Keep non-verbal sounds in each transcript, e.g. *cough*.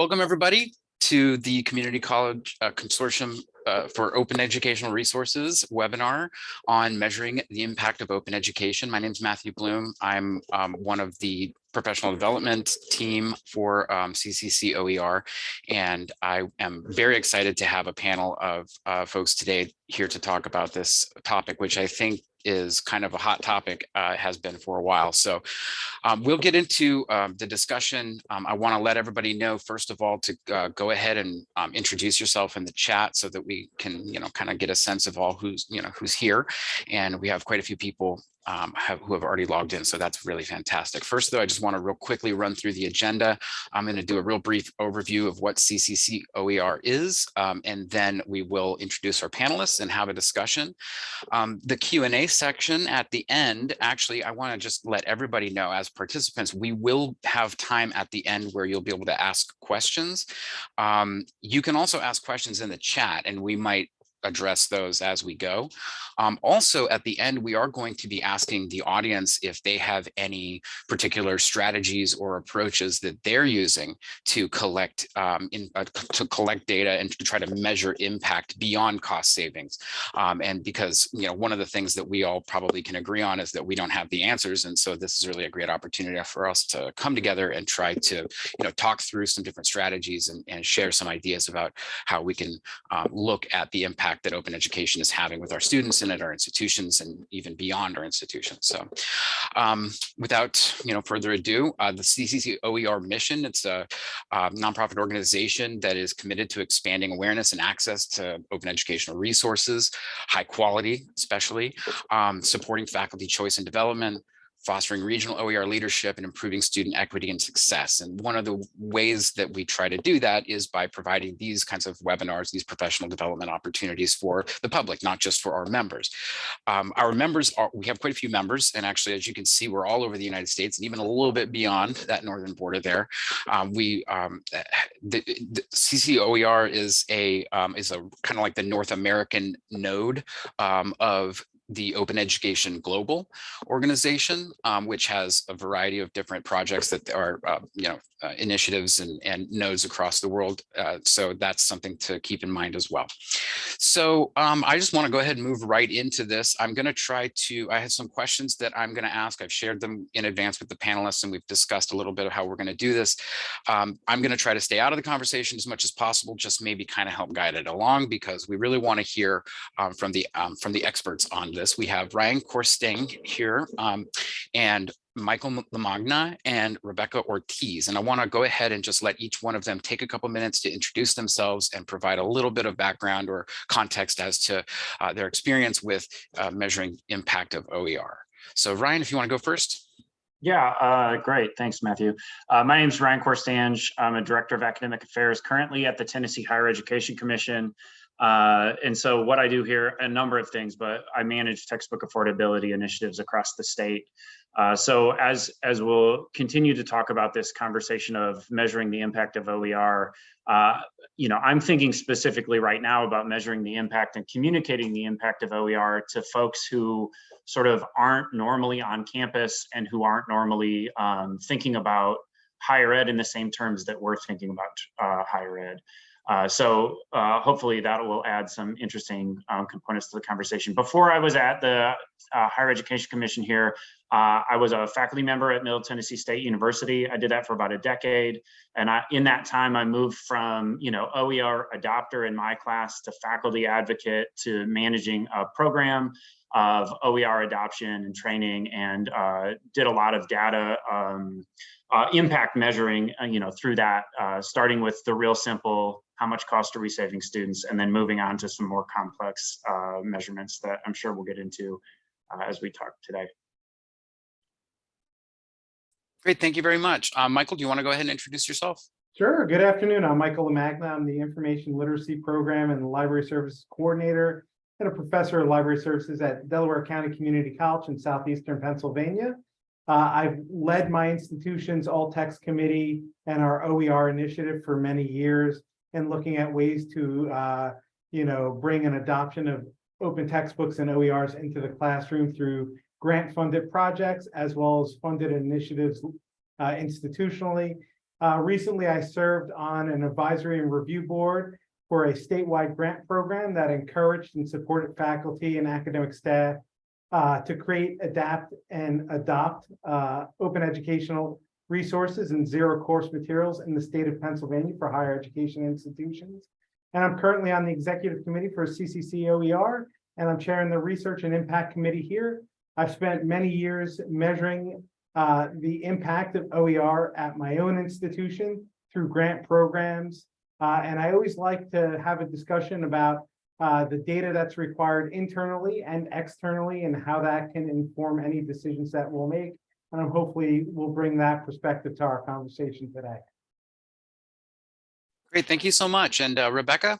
Welcome, everybody, to the Community College uh, Consortium uh, for Open Educational Resources webinar on measuring the impact of open education. My name is Matthew Bloom. I'm um, one of the professional development team for um, CCC OER, and I am very excited to have a panel of uh, folks today here to talk about this topic, which I think is kind of a hot topic, uh, has been for a while. So um, we'll get into um, the discussion. Um, I want to let everybody know, first of all, to uh, go ahead and um, introduce yourself in the chat so that we can, you know, kind of get a sense of all who's, you know, who's here. And we have quite a few people um, have, who have already logged in. So that's really fantastic. First, though, I just want to real quickly run through the agenda. I'm going to do a real brief overview of what CCC OER is, um, and then we will introduce our panelists and have a discussion. Um, the Q&A section at the end, actually, I want to just let everybody know as participants, we will have time at the end where you'll be able to ask questions. Um, you can also ask questions in the chat, and we might address those as we go. Um, also, at the end, we are going to be asking the audience if they have any particular strategies or approaches that they're using to collect um, in, uh, to collect data and to try to measure impact beyond cost savings. Um, and because you know one of the things that we all probably can agree on is that we don't have the answers, and so this is really a great opportunity for us to come together and try to you know talk through some different strategies and, and share some ideas about how we can um, look at the impact that open education is having with our students and at our institutions and even beyond our institutions. So um, without you know further ado, uh, the CCC OER mission, it's a, a nonprofit organization that is committed to expanding awareness and access to open educational resources, high quality especially, um, supporting faculty choice and development, fostering regional OER leadership and improving student equity and success. And one of the ways that we try to do that is by providing these kinds of webinars, these professional development opportunities for the public, not just for our members. Um, our members are, we have quite a few members, and actually, as you can see, we're all over the United States and even a little bit beyond that northern border there. Um, we, um, the, the CCOER is a, um, is a kind of like the North American node um, of the Open Education Global organization, um, which has a variety of different projects that are, uh, you know, uh, initiatives and, and nodes across the world. Uh, so that's something to keep in mind as well. So um, I just want to go ahead and move right into this. I'm going to try to, I have some questions that I'm going to ask. I've shared them in advance with the panelists and we've discussed a little bit of how we're going to do this. Um, I'm going to try to stay out of the conversation as much as possible, just maybe kind of help guide it along because we really want to hear um, from the um, from the experts on this. We have Ryan Korstange here um, and Michael Lamagna and Rebecca Ortiz. And I want to go ahead and just let each one of them take a couple minutes to introduce themselves and provide a little bit of background or context as to uh, their experience with uh, measuring impact of OER. So Ryan, if you want to go first. Yeah, uh, great. Thanks, Matthew. Uh, my name is Ryan Korstange. I'm a director of academic affairs currently at the Tennessee Higher Education Commission. Uh, and so what I do here, a number of things, but I manage textbook affordability initiatives across the state. Uh, so as, as we'll continue to talk about this conversation of measuring the impact of OER, uh, you know, I'm thinking specifically right now about measuring the impact and communicating the impact of OER to folks who sort of aren't normally on campus and who aren't normally um, thinking about higher ed in the same terms that we're thinking about uh, higher ed. Uh, so uh, hopefully that will add some interesting um, components to the conversation. Before I was at the uh, Higher Education Commission here, uh, I was a faculty member at Middle Tennessee State University. I did that for about a decade. And I, in that time, I moved from, you know, OER adopter in my class to faculty advocate to managing a program of OER adoption and training and uh, did a lot of data um, uh, impact measuring, uh, you know, through that, uh, starting with the real simple, how much cost are we saving students, and then moving on to some more complex uh, measurements that I'm sure we'll get into uh, as we talk today. Great, thank you very much. Uh, Michael, do you want to go ahead and introduce yourself? Sure. Good afternoon. I'm Michael Lamagna. I'm the Information Literacy Program and Library Services Coordinator and a professor of library services at Delaware County Community College in southeastern Pennsylvania. Uh, I've led my institution's All Text Committee and our OER initiative for many years and looking at ways to, uh, you know, bring an adoption of open textbooks and OERs into the classroom through grant-funded projects as well as funded initiatives uh, institutionally. Uh, recently, I served on an advisory and review board for a statewide grant program that encouraged and supported faculty and academic staff uh, to create, adapt, and adopt uh, open educational resources and zero course materials in the state of Pennsylvania for higher education institutions. And I'm currently on the executive committee for CCC OER, and I'm chairing the research and impact committee here. I've spent many years measuring uh, the impact of OER at my own institution through grant programs. Uh, and I always like to have a discussion about uh, the data that's required internally and externally and how that can inform any decisions that we'll make. And I'm hopefully we'll bring that perspective to our conversation today. Great, thank you so much. And uh, Rebecca?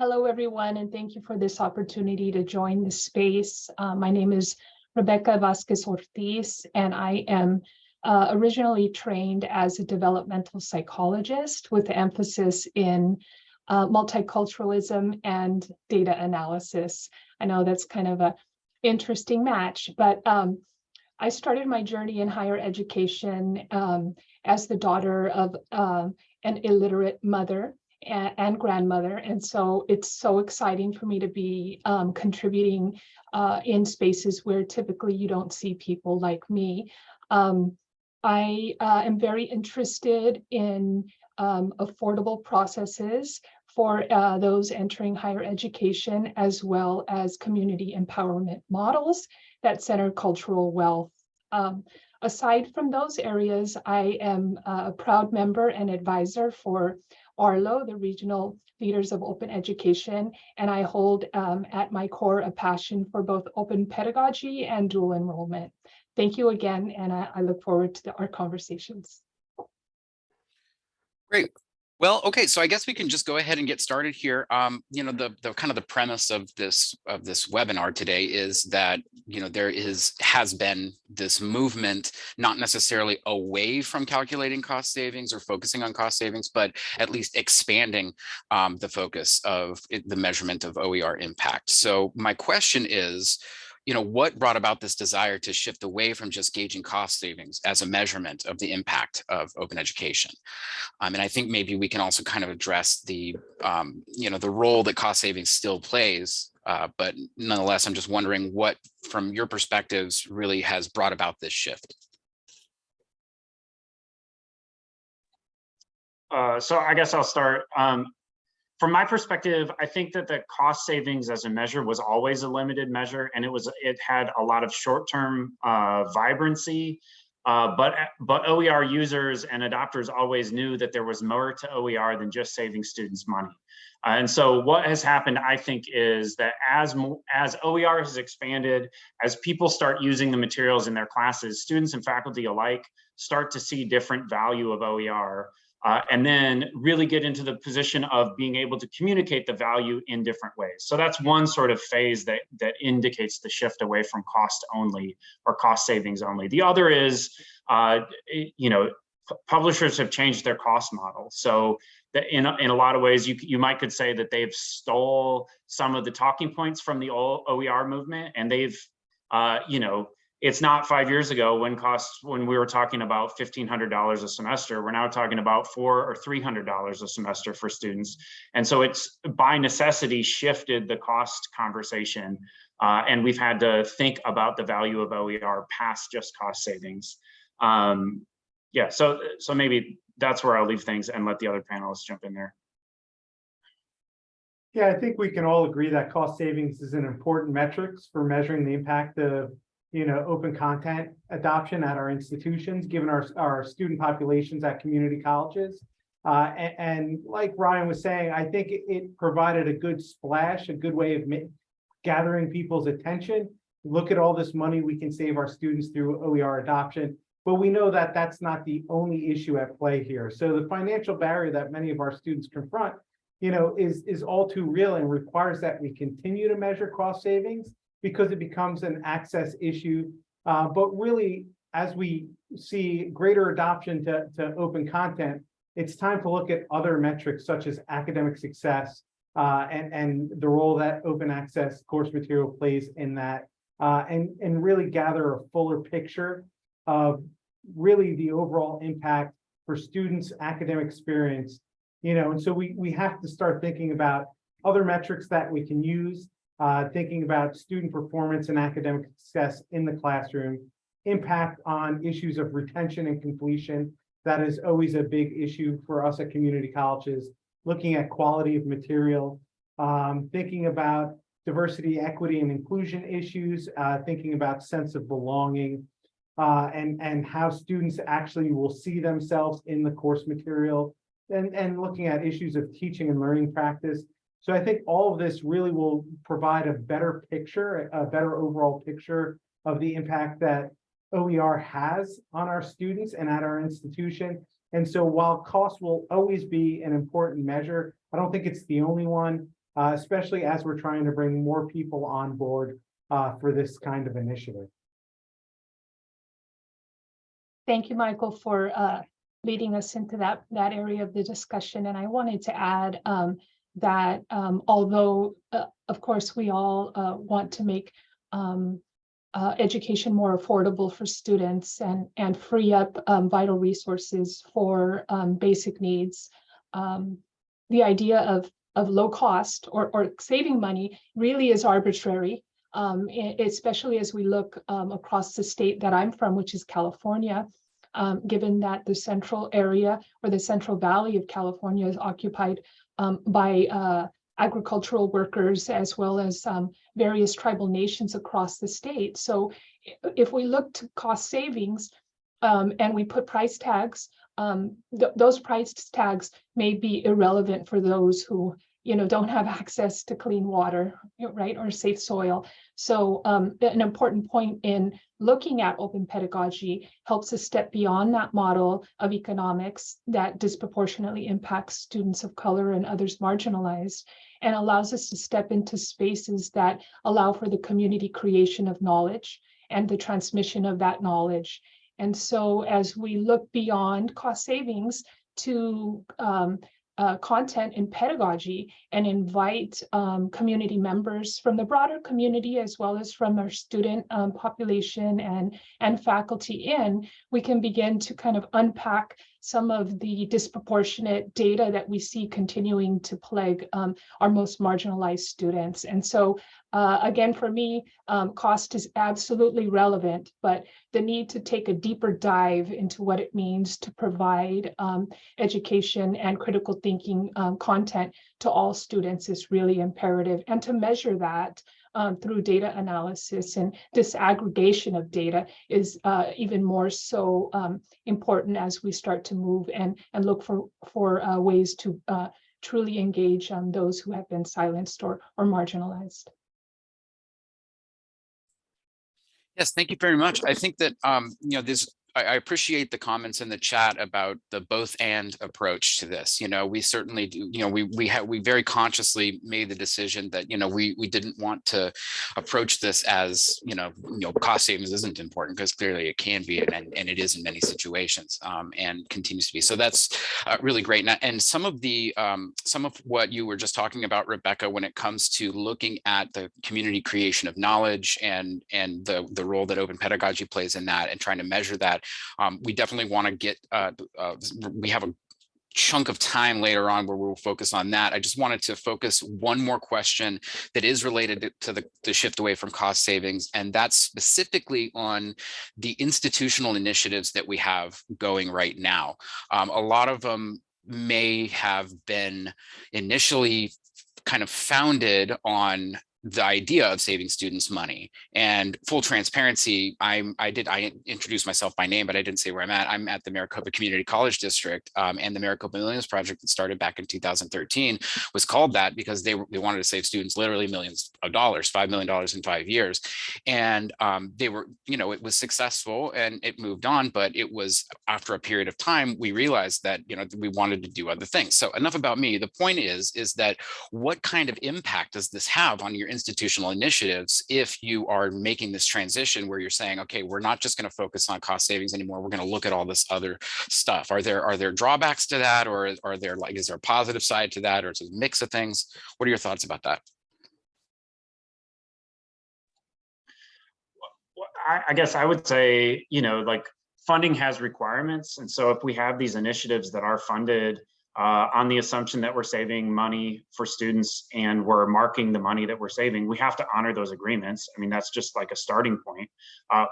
Hello, everyone, and thank you for this opportunity to join the space. Uh, my name is Rebecca Vasquez Ortiz, and I am uh, originally trained as a developmental psychologist with emphasis in uh, multiculturalism and data analysis. I know that's kind of a interesting match, but um, I started my journey in higher education um, as the daughter of um, an illiterate mother and, and grandmother. And so it's so exciting for me to be um, contributing uh, in spaces where typically you don't see people like me. Um, I uh, am very interested in um, affordable processes for uh, those entering higher education, as well as community empowerment models that center cultural wealth. Um, aside from those areas, I am a proud member and advisor for Arlo, the Regional Leaders of Open Education, and I hold um, at my core a passion for both open pedagogy and dual enrollment. Thank you again, and I, I look forward to the, our conversations. Great. Well, okay, so I guess we can just go ahead and get started here. Um, you know, the, the kind of the premise of this of this webinar today is that, you know, there is has been this movement, not necessarily away from calculating cost savings or focusing on cost savings, but at least expanding um, the focus of the measurement of OER impact. So my question is, you know, what brought about this desire to shift away from just gauging cost savings as a measurement of the impact of open education? Um, and I think maybe we can also kind of address the, um, you know, the role that cost savings still plays. Uh, but nonetheless, I'm just wondering what, from your perspectives, really has brought about this shift. Uh, so I guess I'll start. Um, from my perspective, I think that the cost savings as a measure was always a limited measure, and it was it had a lot of short-term uh, vibrancy. Uh, but but OER users and adopters always knew that there was more to OER than just saving students money. Uh, and so what has happened, I think, is that as as OER has expanded, as people start using the materials in their classes, students and faculty alike start to see different value of OER. Uh, and then really get into the position of being able to communicate the value in different ways. So that's one sort of phase that, that indicates the shift away from cost only or cost savings only. The other is, uh, you know, publishers have changed their cost model. So that in, in a lot of ways, you, you might could say that they've stole some of the talking points from the OER movement and they've, uh, you know, it's not five years ago when costs when we were talking about $1,500 a semester, we're now talking about four or $300 a semester for students. And so it's by necessity shifted the cost conversation. Uh, and we've had to think about the value of OER past just cost savings. Um, yeah, so, so maybe that's where I'll leave things and let the other panelists jump in there. Yeah, I think we can all agree that cost savings is an important metrics for measuring the impact of you know, open content adoption at our institutions, given our, our student populations at community colleges. Uh, and, and, like Ryan was saying, I think it, it provided a good splash, a good way of gathering people's attention. Look at all this money we can save our students through OER adoption. But we know that that's not the only issue at play here. So the financial barrier that many of our students confront, you know, is, is all too real and requires that we continue to measure cost savings because it becomes an access issue. Uh, but really, as we see greater adoption to, to open content, it's time to look at other metrics such as academic success uh, and, and the role that open access course material plays in that uh, and, and really gather a fuller picture of really the overall impact for students' academic experience. You know, and so we, we have to start thinking about other metrics that we can use, uh, thinking about student performance and academic success in the classroom, impact on issues of retention and completion. That is always a big issue for us at community colleges, looking at quality of material, um, thinking about diversity, equity, and inclusion issues, uh, thinking about sense of belonging, uh, and, and how students actually will see themselves in the course material, and, and looking at issues of teaching and learning practice. So I think all of this really will provide a better picture, a better overall picture of the impact that OER has on our students and at our institution. And so while cost will always be an important measure, I don't think it's the only one, uh, especially as we're trying to bring more people on board uh, for this kind of initiative. Thank you, Michael, for uh, leading us into that, that area of the discussion. And I wanted to add um, that um, although, uh, of course, we all uh, want to make um, uh, education more affordable for students and, and free up um, vital resources for um, basic needs. Um, the idea of, of low cost or, or saving money really is arbitrary, um, especially as we look across the state that I'm from, which is California. Um, given that the central area or the central valley of California is occupied um, by uh, agricultural workers as well as um, various tribal nations across the state. So if we look to cost savings um, and we put price tags, um, th- those price tags may be irrelevant for those who, you know, don't have *laughs* access to clean water, right, or safe soil. So um, an important point in looking at open pedagogy helps us step beyond that model of economics that disproportionately impacts students of color and others marginalized and allows us to step into spaces that allow for the community creation of knowledge and the transmission of that knowledge. And so as we look beyond cost savings to um, uh, content and pedagogy and invite um, community members from the broader community as well as from our student um, population and, and faculty in, we can begin to kind of unpack some of the disproportionate data that we see continuing to plague um, our most marginalized students. And so uh, again, for me, um, cost is absolutely relevant, but the need to take a deeper dive into what it means to provide um, education and critical thinking um, content to all students is really imperative. And to measure that um, through data analysis and disaggregation of data is uh, even more so um, important as we start to move and, and look for, for uh, ways to uh, truly engage um, those who have been silenced or, or marginalized. Yes, thank you very much. I think that, um, you know, this, I, appreciate the comments in the chat about the both and approach to this. You know, we certainly do, you know, we, we have, we very consciously made the decision that, you know, we, we didn't want to approach this as, you know, you know, cost savings isn't important because clearly it can be and, and it is in many situations um, and continues to be. So that's uh, really great. And, and some of the, um, some of what you were just talking about, Rebecca, when it comes to looking at the community creation of knowledge and, and the, the role that open pedagogy plays in that and trying to measure that, um, we definitely want to get, uh, uh, we have a chunk of time later on where we'll focus on that. I just wanted to focus one more question that is related to- the, the shift away from cost savings, and that's specifically on the institutional initiatives that we have going right now. Um, a lot of them may have been initially kind of founded on the idea of saving students money and full transparency i'm i did i introduced myself by name but i didn't say where i'm at. I'm at the maricopa community college district um, and the maricopa millions project that started back in 2013 was called that because they, they wanted to save students literally millions of dollars five million dollars in five years. And um, they were you know it was successful and it moved on but it was after a period of time we realized that you know we wanted to do other things. So enough about me. The point is is that what kind of impact does this have on your institutional initiatives if you are making this transition where you're saying, okay, we're not just going to focus on cost savings anymore. We're going to look at all this other stuff. Are there are there drawbacks to that, or are there like is there a positive side to that, or is a mix of things? What are your thoughts about that? I guess I would say, you know, like funding has requirements. And so if we have these initiatives that are funded uh, on the assumption that we're saving money for students and we're marking the money that we're saving, we have to honor those agreements. I mean, that's just like a starting point. Uh,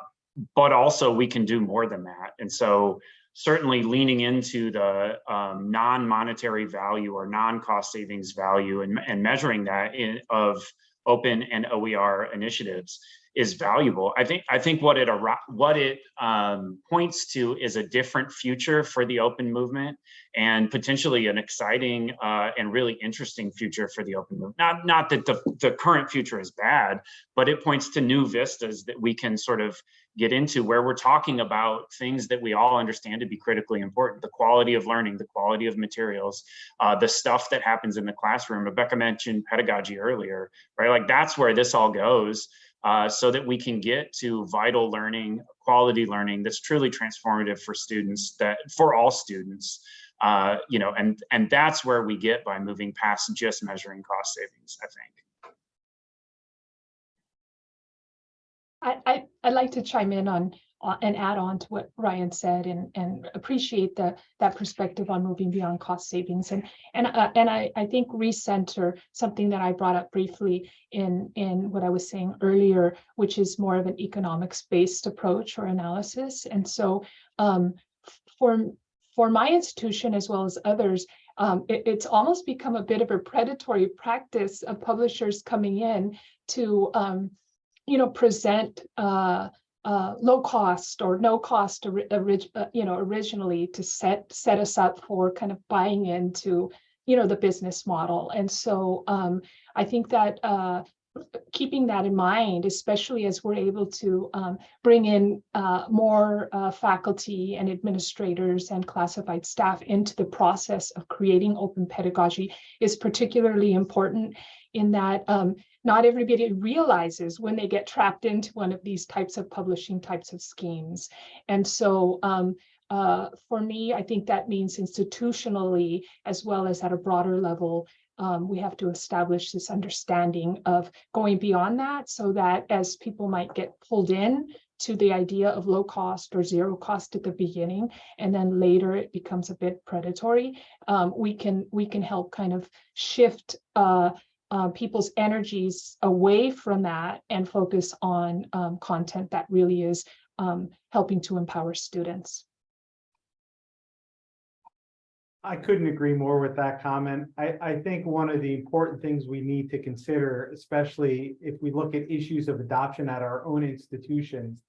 but also we can do more than that. And so certainly leaning into the um, non-monetary value or non-cost savings value and, and measuring that in of open and OER initiatives is valuable. I think I think what it what it um, points to is a different future for the open movement and potentially an exciting uh, and really interesting future for the open movement. Not not that the, the current future is bad, but it points to new vistas that we can sort of get into where we're talking about things that we all understand to be critically important the quality of learning the quality of materials uh, the stuff that happens in the classroom rebecca mentioned pedagogy earlier right like that's where this all goes uh, so that we can get to vital learning quality learning that's truly transformative for students that for all students uh, you know and and that's where we get by moving past just measuring cost savings i think. I, I, I'd like to chime in on, uh, and add on to what Ryan said and, and appreciate the, that perspective on moving beyond cost savings. And, and, uh, and I, I think recenter, something that I brought up briefly in, in what I was saying earlier, which is more of an economics-based approach or analysis. And so um, for, for my institution, as well as others, um, it, it's almost become a bit of a predatory practice of publishers coming in to um, you know, present uh, uh, low cost or no cost, uh, you know, originally to set set us up for kind of buying into, you know, the business model. And so um, I think that uh, keeping that in mind, especially as we're able to um, bring in uh, more uh, faculty and administrators and classified staff into the process of creating open pedagogy is particularly important in that um, not everybody realizes when they get trapped into one of these types of publishing types of schemes. And so um, uh, for me, I think that means institutionally, as well as at a broader level, um, we have to establish this understanding of going beyond that so that as people might get pulled in to the idea of low cost or zero cost at the beginning, and then later it becomes a bit predatory, um, we can we can help kind of shift uh, uh, people's energies away from that and focus on um, content that really is um, helping to empower students. I couldn't agree more with that comment. I, I think one of the important things we need to consider, especially if we look at issues of adoption at our own institutions,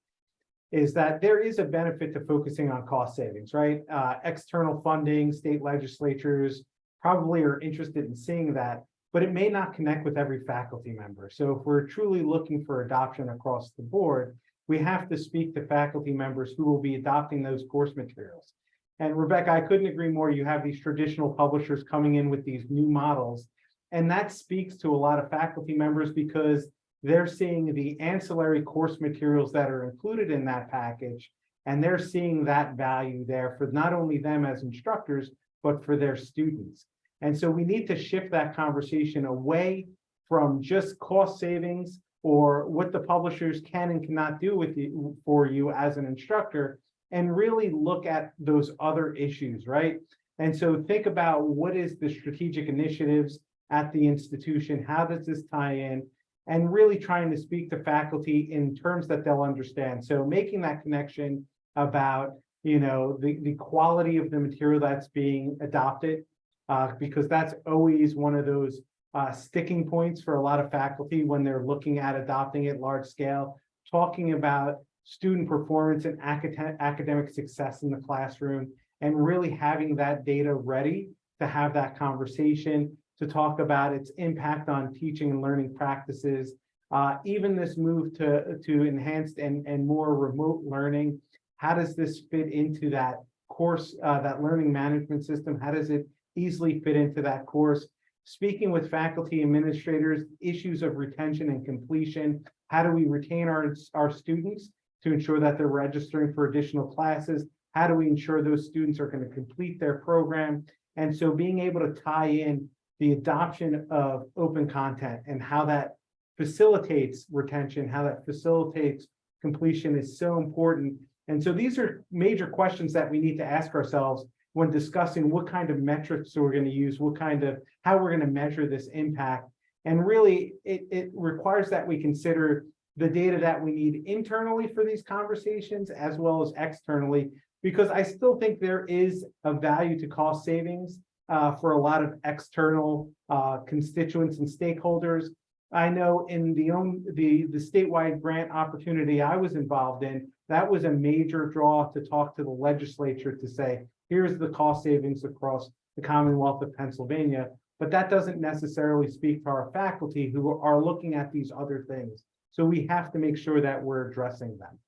is that there is a benefit to focusing on cost savings, right? Uh, external funding, state legislatures probably are interested in seeing that, but it may not connect with every faculty member. So if we're truly looking for adoption across the board, we have to speak to faculty members who will be adopting those course materials. And Rebecca, I couldn't agree more. You have these traditional publishers coming in with these new models. And that speaks to a lot of faculty members because they're seeing the ancillary course materials that are included in that package. And they're seeing that value there for not only them as instructors, but for their students. And so we need to shift that conversation away from just cost savings or what the publishers can and cannot do with you for you as an instructor and really look at those other issues, right? And so think about what is the strategic initiatives at the institution? How does this tie in? And really trying to speak to faculty in terms that they'll understand. So making that connection about, you know, the, the quality of the material that's being adopted, uh, because that's always one of those uh, sticking points for a lot of faculty when they're looking at adopting it large scale, talking about student performance and academic academic success in the classroom, and really having that data ready to have that conversation, to talk about its impact on teaching and learning practices. Uh, even this move to, to enhanced and, and more remote learning, how does this fit into that course, uh, that learning management system? How does it easily fit into that course? Speaking with faculty administrators, issues of retention and completion, how do we retain our, our students to ensure that they're registering for additional classes? How do we ensure those students are going to complete their program? And so being able to tie in the adoption of open content and how that facilitates retention, how that facilitates completion is so important. And so these are major questions that we need to ask ourselves when discussing what kind of metrics we're going to use, what kind of, how we're going to measure this impact. And really, it, it requires that we consider the data that we need internally for these conversations as well as externally, because I still think there is a value to cost savings uh, for a lot of external uh, constituents and stakeholders. I know in the own the the statewide grant opportunity I was involved in, that was a major draw to talk to the legislature to say, here's the cost savings across the Commonwealth of Pennsylvania. But that doesn't necessarily speak to our faculty who are looking at these other things. So we have to make sure that we're addressing them.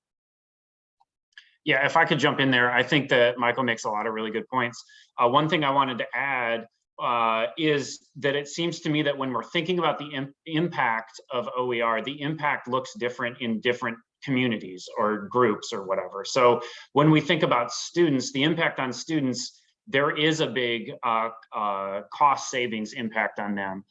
Yeah, if I could jump in there, I think that Michael makes a lot of really good points. Uh, one thing I wanted to add uh, is that it seems to me that when we're thinking about the im impact of OER, the impact looks different in different communities or groups or whatever. So when we think about students, the impact on students, there is a big uh, uh, cost savings impact on them,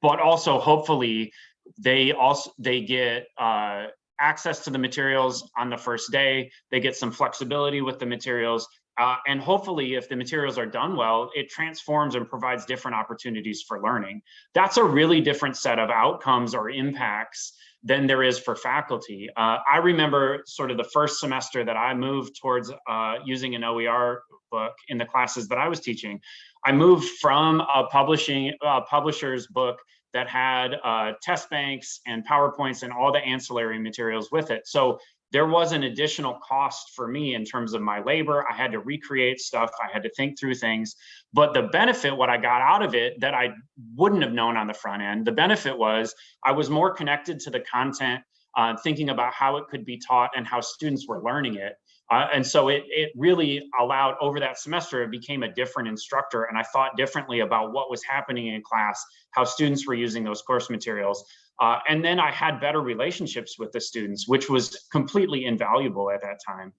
but also hopefully they also they get uh, access to the materials on the first day. They get some flexibility with the materials. Uh, and hopefully, if the materials are done well, it transforms and provides different opportunities for learning. That's a really different set of outcomes or impacts than there is for faculty. Uh, I remember sort of the first semester that I moved towards uh, using an OER book in the classes that I was teaching. I moved from a publishing a publisher's book that had uh, test banks and PowerPoints and all the ancillary materials with it. So there was an additional cost for me in terms of my labor. I had to recreate stuff. I had to think through things. But the benefit, what I got out of it that I wouldn't have known on the front end, the benefit was I was more connected to the content, uh, thinking about how it could be taught and how students were learning it. Uh, and so it, it really allowed over that semester, it became a different instructor. And I thought differently about what was happening in class, how students were using those course materials. Uh, and then I had better relationships with the students, which was completely invaluable at that time.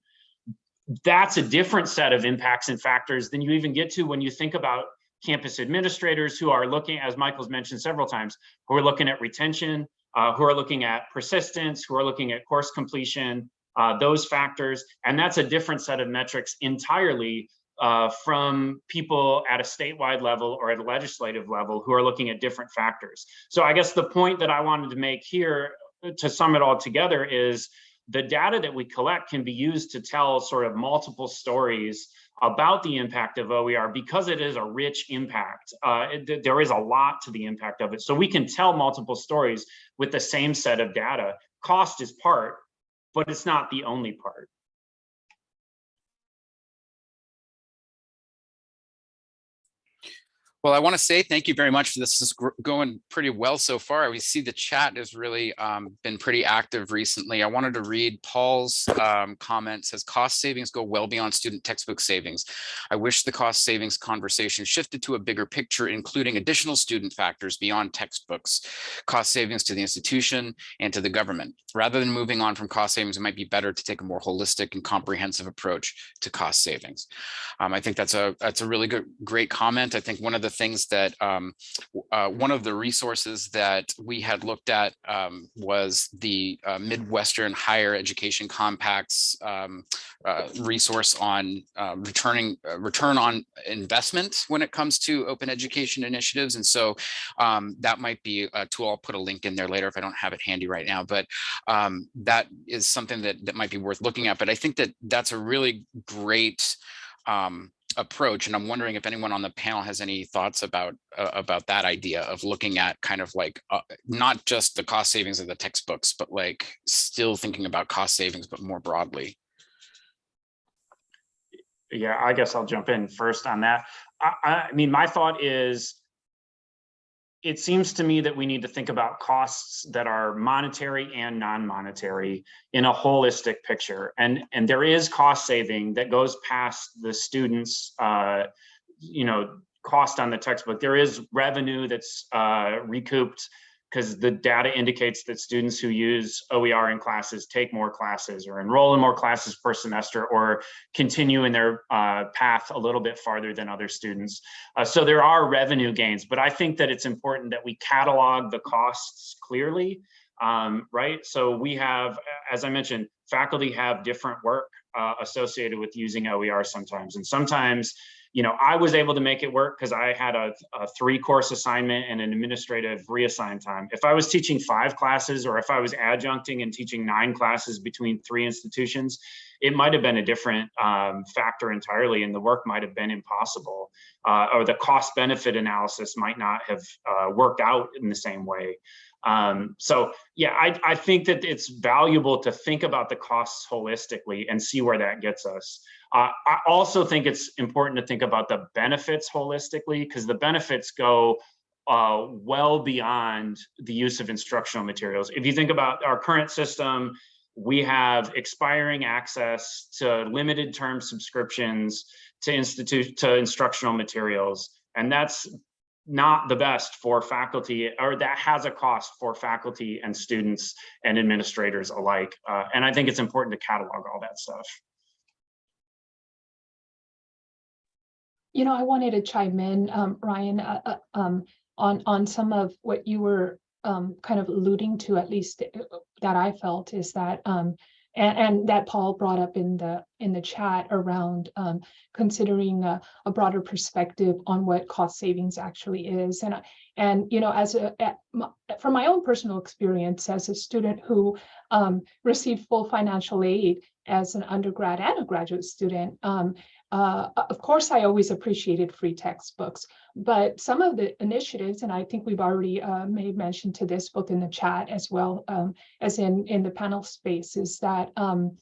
That's a different set of impacts and factors than you even get to when you think about campus administrators who are looking, as Michael's mentioned several times, who are looking at retention, uh, who are looking at persistence, who are looking at course completion, uh, those factors. And that's a different set of metrics entirely uh, from people at a statewide level or at a legislative level who are looking at different factors. So I guess the point that I wanted to make here to sum it all together is the data that we collect can be used to tell sort of multiple stories about the impact of OER because it is a rich impact. Uh, it, there is a lot to the impact of it. So we can tell multiple stories with the same set of data. Cost is part, but it's not the only part. Well, I want to say thank you very much. This is going pretty well so far. We see the chat has really um, been pretty active recently. I wanted to read Paul's um, comment says cost savings go well beyond student textbook savings. I wish the cost savings conversation shifted to a bigger picture, including additional student factors beyond textbooks, cost savings to the institution and to the government. Rather than moving on from cost savings, it might be better to take a more holistic and comprehensive approach to cost savings. Um, I think that's a that's a really good, great comment. I think one of the things that um, uh, one of the resources that we had looked at um, was the uh, Midwestern Higher Education Compacts um, uh, resource on uh, returning uh, return on investment when it comes to open education initiatives. And so um, that might be a tool. I'll put a link in there later if I don't have it handy right now, but um, that is something that, that might be worth looking at. But I think that that's a really great um, approach. And I'm wondering if anyone on the panel has any thoughts about uh, about that idea of looking at kind of like uh, not just the cost savings of the textbooks, but like still thinking about cost savings, but more broadly. Yeah, I guess I'll jump in first on that. I, I mean, my thought is it seems to me that we need to think about costs that are monetary and non-monetary in a holistic picture. And, and there is cost saving that goes past the students, uh, you know, cost on the textbook. There is revenue that's uh, recouped because the data indicates that students who use OER in classes take more classes or enroll in more classes per semester or continue in their uh, path a little bit farther than other students. Uh, so there are revenue gains, but I think that it's important that we catalog the costs clearly, um, right? So we have, as I mentioned, faculty have different work uh, associated with using OER sometimes. And sometimes, you know, I was able to make it work because I had a, a three course assignment and an administrative reassign time. If I was teaching five classes or if I was adjuncting and teaching nine classes between three institutions, it might have been a different um, factor entirely and the work might have been impossible uh, or the cost benefit analysis might not have uh, worked out in the same way. Um, so yeah, I, I think that it's valuable to think about the costs holistically and see where that gets us. Uh, I also think it's important to think about the benefits holistically because the benefits go uh, well beyond the use of instructional materials. If you think about our current system, we have expiring access to limited term subscriptions to institute to instructional materials. And that's not the best for faculty or that has a cost for faculty and students and administrators alike. Uh, and I think it's important to catalog all that stuff. You know, I wanted to chime in, um, Ryan, uh, uh, um, on, on some of what you were, um, kind of alluding to, at least uh, that I felt is that, um, and, and that Paul brought up in the, in the chat around, um, considering a, a broader perspective on what cost savings actually is. And, and, you know, as a, from my own personal experience as a student who, um, received full financial aid as an undergrad and a graduate student, um, uh, of course, I always appreciated free textbooks, but some of the initiatives, and I think we've already uh, made mention to this both in the chat as well um, as in in the panel space, is that um,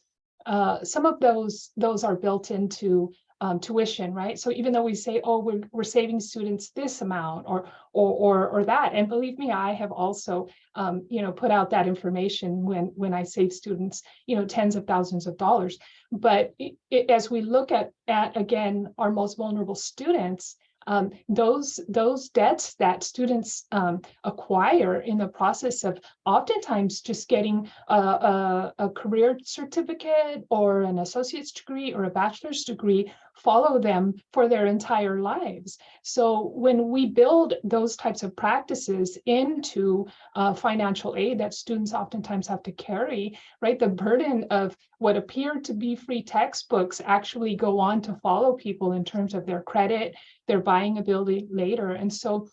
uh, some of those those are built into um, tuition, right? So even though we say, oh, we're, we're saving students this amount or or or, or that, and believe me, I have also um, you know put out that information when when I save students you know tens of thousands of dollars. But it, it, as we look at at again our most vulnerable students, um, those those debts that students um, acquire in the process of oftentimes just getting a, a, a career certificate or an associate's degree or a bachelor's degree follow them for their entire lives. So when we build those types of practices into uh, financial aid that students oftentimes have to carry, right, the burden of what appear to be free textbooks actually go on to follow people in terms of their credit, their buying ability later. And so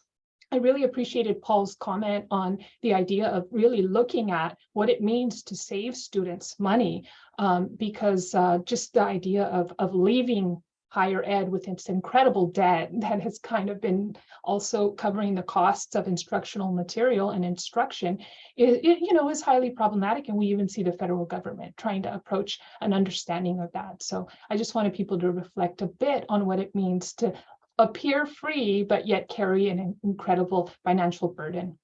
I really appreciated Paul's comment on the idea of really looking at what it means to save students money, um, because uh, just the idea of, of leaving higher ed with its incredible debt *laughs* that has kind of been also covering the costs of instructional material and instruction, it, it, you know, is highly problematic. And we even see the federal government trying to approach an understanding of that. So I just wanted people to reflect a bit on what it means to appear free, but yet carry an incredible financial burden.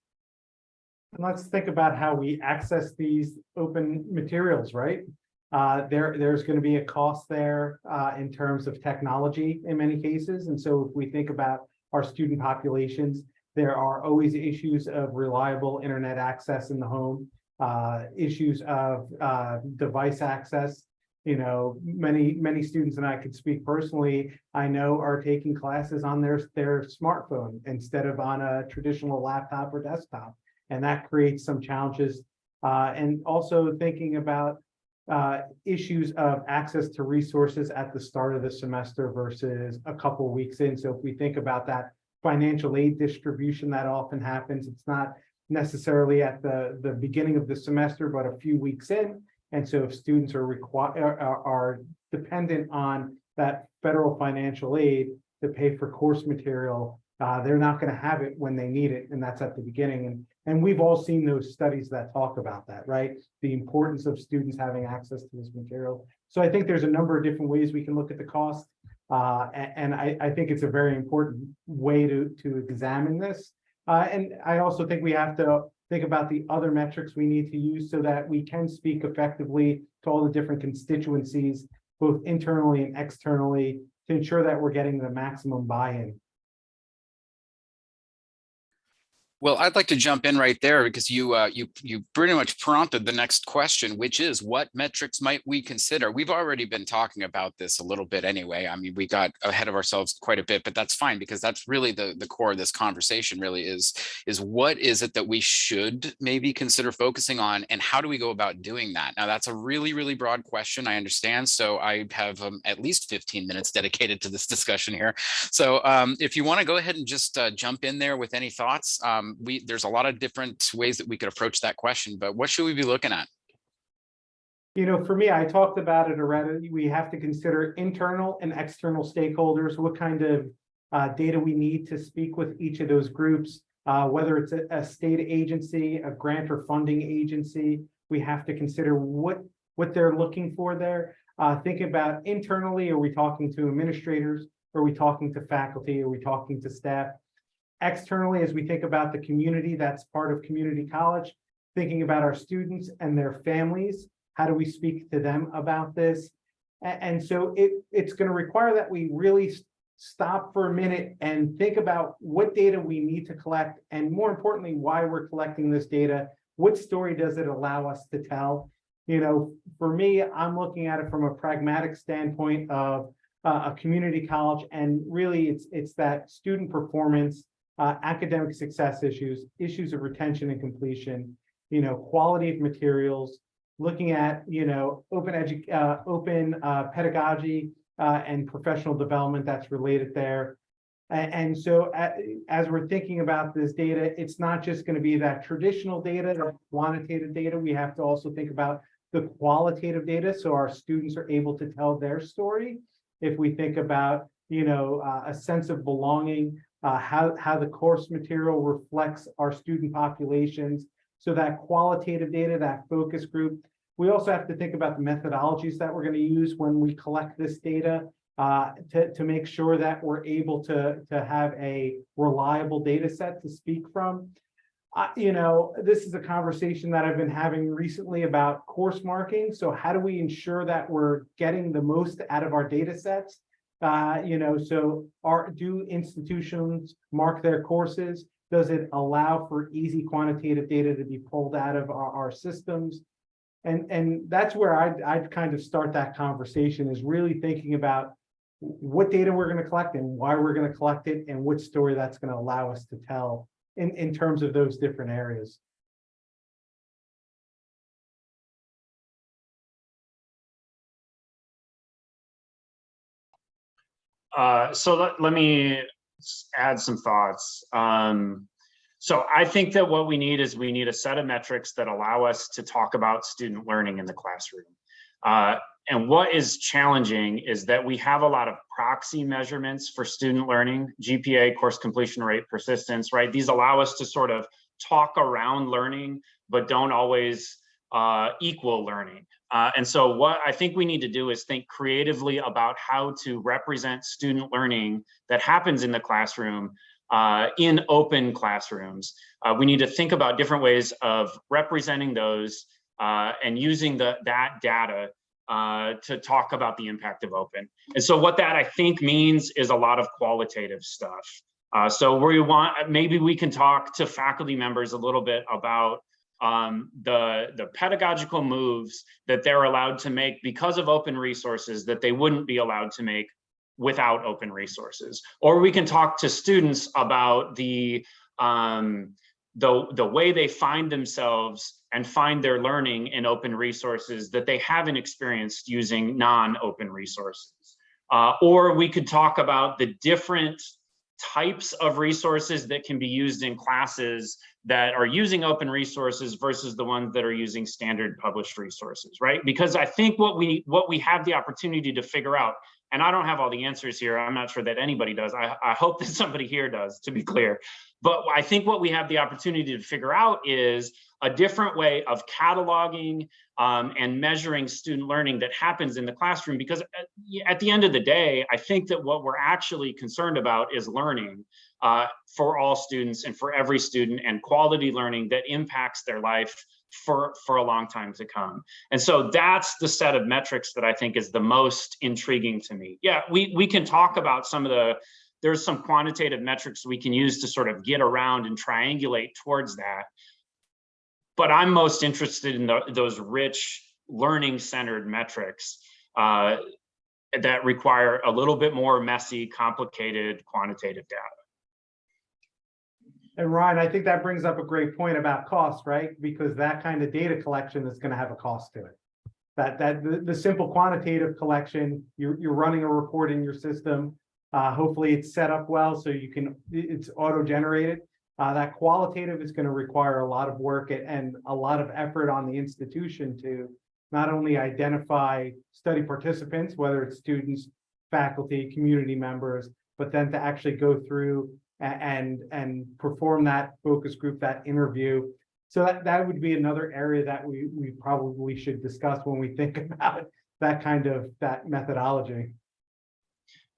And let's think about how we access these open materials, right? Uh, there, there's going to be a cost there, uh, in terms of technology in many cases. And so if we think about our student populations, there are always issues of reliable internet access in the home, uh, issues of, uh, device access. You know, many, many students, and I could speak personally, I know are taking classes on their, their smartphone instead of on a traditional laptop or desktop. And that creates some challenges. Uh, and also thinking about uh, issues of access to resources at the start of the semester versus a couple weeks in. So if we think about that financial aid distribution that often happens, it's not necessarily at the, the beginning of the semester, but a few weeks in. And so if students are are, are dependent on that federal financial aid to pay for course material, uh, they're not going to have it when they need it. And that's at the beginning. And, and we've all seen those studies that talk about that, right? The importance of students having access to this material. So I think there's a number of different ways we can look at the cost. Uh, and, I, I think it's a very important way to, to examine this. Uh, and I also think we have to think about the other metrics we need to use so that we can speak effectively to all the different constituencies, both internally and externally, to ensure that we're getting the maximum buy-in. Well, I'd like to jump in right there because you uh, you you pretty much prompted the next question, which is what metrics might we consider? We've already been talking about this a little bit anyway. I mean, we got ahead of ourselves quite a bit, but that's fine because that's really the the core of this conversation. Really is is what is it that we should maybe consider focusing on, and how do we go about doing that? Now, that's a really really broad question. I understand, so I have um, at least 15 minutes dedicated to this *laughs* discussion here. So um, if you want to go ahead and just uh, jump in there with any thoughts. Um, we there's a lot of different ways that we could approach that question, but what should we be looking at? You know, for me, I talked about it already. We have to consider internal and external stakeholders, what kind of uh, data we need to speak with each of those groups, uh, whether it's a, a state agency, a grant or funding agency. We have to consider what, what they're looking for there. Uh, think about internally, are we talking to administrators? Are we talking to faculty? Are we talking to staff? Externally, as we think about the community that's part of community college, thinking about our students and their families, how do we speak to them about this? And, so it, it's going to require that we really stop for a minute and think about what data we need to collect, and more importantly, why we're collecting this data. What story does it allow us to tell? You know, for me, I'm looking at it from a pragmatic standpoint of uh, a community college, and really, it's it's that student performance, uh, academic success issues, issues of retention and completion, you know, quality of materials, looking at, you know, open edu, uh, open, uh, pedagogy, uh, and professional development that's related there. And, so as we're thinking about this data, it's not just going to be that traditional data, that quantitative data. We have to also think about the qualitative data, so our students are able to tell their story. If we think about, you know, uh, a sense of belonging, uh, how, how the course material reflects our student populations. So that qualitative data, that focus group. We also have to think about the methodologies that we're going to use when we collect this data uh, to, to make sure that we're able to, to have a reliable data set to speak from. Uh, you know, this is a conversation that I've been having recently about course marking. So how do we ensure that we're getting the most out of our data sets? Uh, you know, so are, do institutions mark their courses? Does it allow for easy quantitative data to be pulled out of our, our systems? And, and that's where I'd, I'd kind of start that conversation is really thinking about what data we're going to collect and why we're going to collect it and which story that's going to allow us to tell in, in terms of those different areas. Uh, so let, let me add some thoughts. Um, so I think that what we need is we need a set of metrics that allow us to talk about student learning in the classroom. Uh, and what is challenging is that we have a lot of proxy measurements for student learning, GPA, course completion rate, persistence, right? These allow us to sort of talk around learning, but don't always uh, equal learning. Uh, and so what I think we need to do is think creatively about how to represent student learning that happens in the classroom uh, in open classrooms. Uh, we need to think about different ways of representing those uh, and using the, that data uh, to talk about the impact of open. And so what that I think means is a lot of qualitative stuff. So we want, maybe we can talk to faculty members a little bit about um, the, the pedagogical moves that they're allowed to make because of open resources that they wouldn't be allowed to make without open resources. Or we can talk to students about the, um, the, the way they find themselves and find their learning in open resources that they haven't experienced using non-open resources. Uh, or we could talk about the different types of resources that can be used in classes that are using open resources versus the ones that are using standard published resources, right? Because I think what we what we have the opportunity to figure out, and I don't have all the answers here. I'm not sure that anybody does. I, I hope that somebody here does, to be clear. But I think what we have the opportunity to figure out is a different way of cataloging um, and measuring student learning that happens in the classroom. Because at, at the end of the day, I think that what we're actually concerned about is learning uh, for all students and for every student and quality learning that impacts their life for, for a long time to come. And so that's the set of metrics that I think is the most intriguing to me. Yeah, we, we can talk about some of the there's some quantitative metrics we can use to sort of get around and triangulate towards that. But I'm most interested in the, those rich learning centered metrics uh, that require a little bit more messy, complicated quantitative data. And Ryan, I think that brings up a great point about cost, right? Because that kind of data collection is gonna have a cost to it. That, that, the, the simple quantitative collection, you're, you're running a report in your system. Uh, hopefully it's set up well, so you can it's auto-generated. Uh, that qualitative is gonna require a lot of work and- and a lot of effort on the institution to not only identify study participants, whether it's students, faculty, community members, but then to actually go through and, and perform that focus group, that interview. So that, that would be another area that we, we probably should discuss when we think *laughs* about that kind of, that methodology.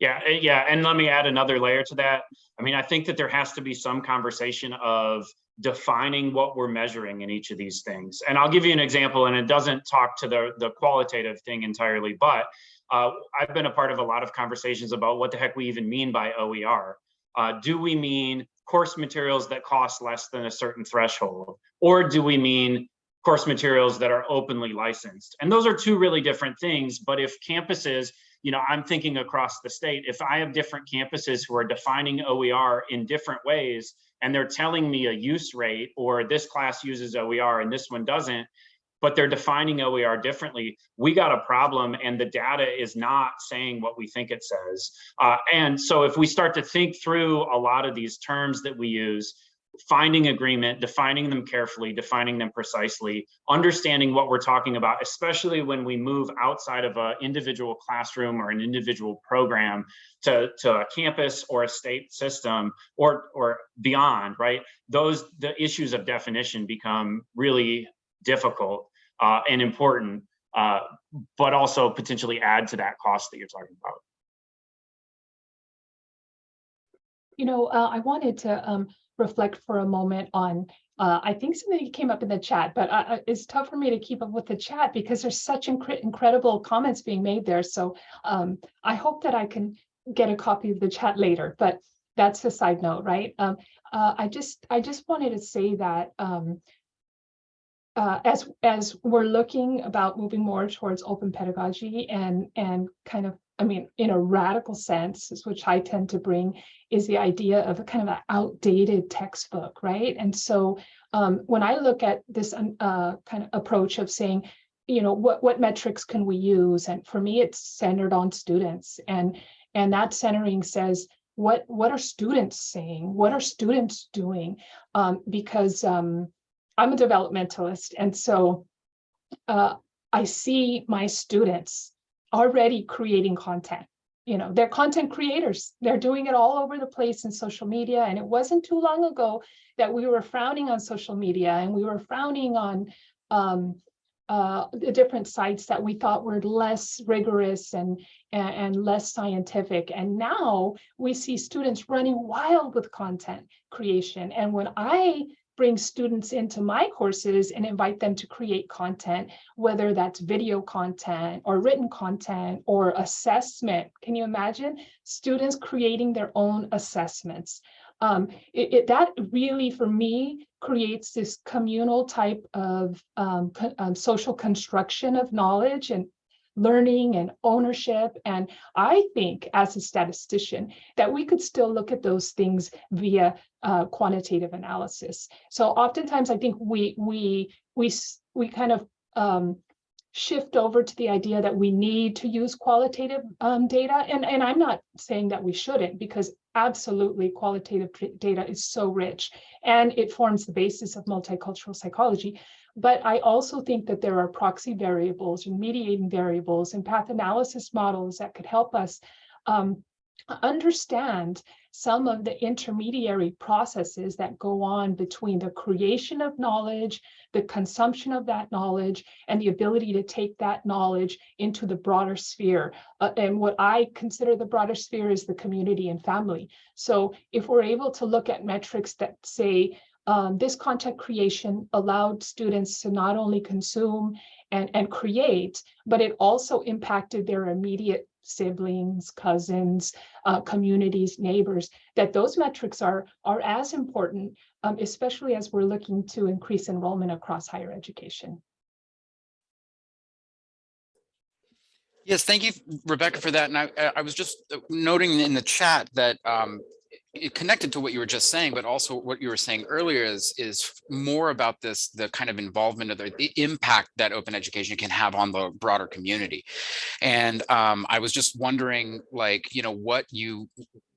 Yeah, eh, yeah, and let me add another layer to that. I mean, I think that there has to be some conversation of defining what we're measuring in each of these things. And I'll give you an example, and it doesn't talk to the, the qualitative thing entirely, but uh, I've been a part of a lot of conversations about what the heck we even mean by OER. Uh, do we mean course materials that cost less than a certain threshold? Or do we mean course materials that are openly licensed? And those are two really different things, but if campuses you know, I'm thinking across the state, if I have different campuses who are defining OER in different ways, and they're telling me a use rate, or this class uses OER and this one doesn't, but they're defining OER differently, we got a problem and the data is not saying what we think it says. Uh, and so if we start to think through a lot of these terms that we use, finding agreement, defining them carefully, defining them precisely, understanding what we're talking about, especially when we move outside of an individual classroom or an individual program to, to a campus or a state system or, or beyond, right? Those, the issues of definition become really difficult uh, and important, uh, but also potentially add to that cost that you're talking about. You know, uh, I wanted to um, reflect for a moment on, uh, I think something came up in the chat, but uh, uh, it's tough for me to keep up with the chat because there's such incre incredible comments being made there. So um, I hope that I can get a copy of the chat later, but that's a side note, right? Um, uh, I just I just wanted to say that um, uh, as as we're looking about moving more towards open pedagogy and and kind of I mean in a radical sense, which I tend to bring, is the idea of a kind of an outdated textbook, right? And so um, when I look at this uh, kind of approach of saying, you know, what what metrics can we use? And for me, it's centered on students, and and that centering says what what are students saying? What are students doing? Um, because um, I'm a developmentalist, and so uh, I see my students already creating content. You know, they're content creators. They're doing it all over the place in social media. And it wasn't too long ago that we were frowning on social media and we were frowning on um, uh, the different sites that we thought were less rigorous and, and, and less scientific. And now we see students running wild with content creation. And when I bring students into my courses and invite them to create content, whether that's video content or written content or assessment. Can you imagine students creating their own assessments? Um, it, it, that really, for me, creates this communal type of um, um, social construction of knowledge and learning and ownership. And I think as a statistician that we could still look at those things via uh, quantitative analysis. So oftentimes I think we we we we kind of um, shift over to the idea that we need to use qualitative um, data. And, and I'm not saying that we shouldn't, because absolutely qualitative data is so rich and it forms the basis of multicultural psychology. But I also think that there are proxy variables and mediating variables and path analysis models that could help us um, understand some of the intermediary processes that go on between the creation of knowledge, the consumption of that knowledge, and the ability to take that knowledge into the broader sphere. Uh, and what I consider the broader sphere is the community and family. So if we're able to look at metrics that say, um, this content creation allowed students to not only consume and, and create, but it also impacted their immediate siblings, cousins, uh, communities, neighbors, that those metrics are, are as important, um, especially as we're looking to increase enrollment across higher education. Yes, thank you, Rebecca, for that. And I, I- was just noting in the chat that um, connected to what you were just saying, but also what you were saying earlier is, is more about this, the kind of involvement of the, the impact that open education can have on the broader community. And um, I was just wondering, like, you know, what you,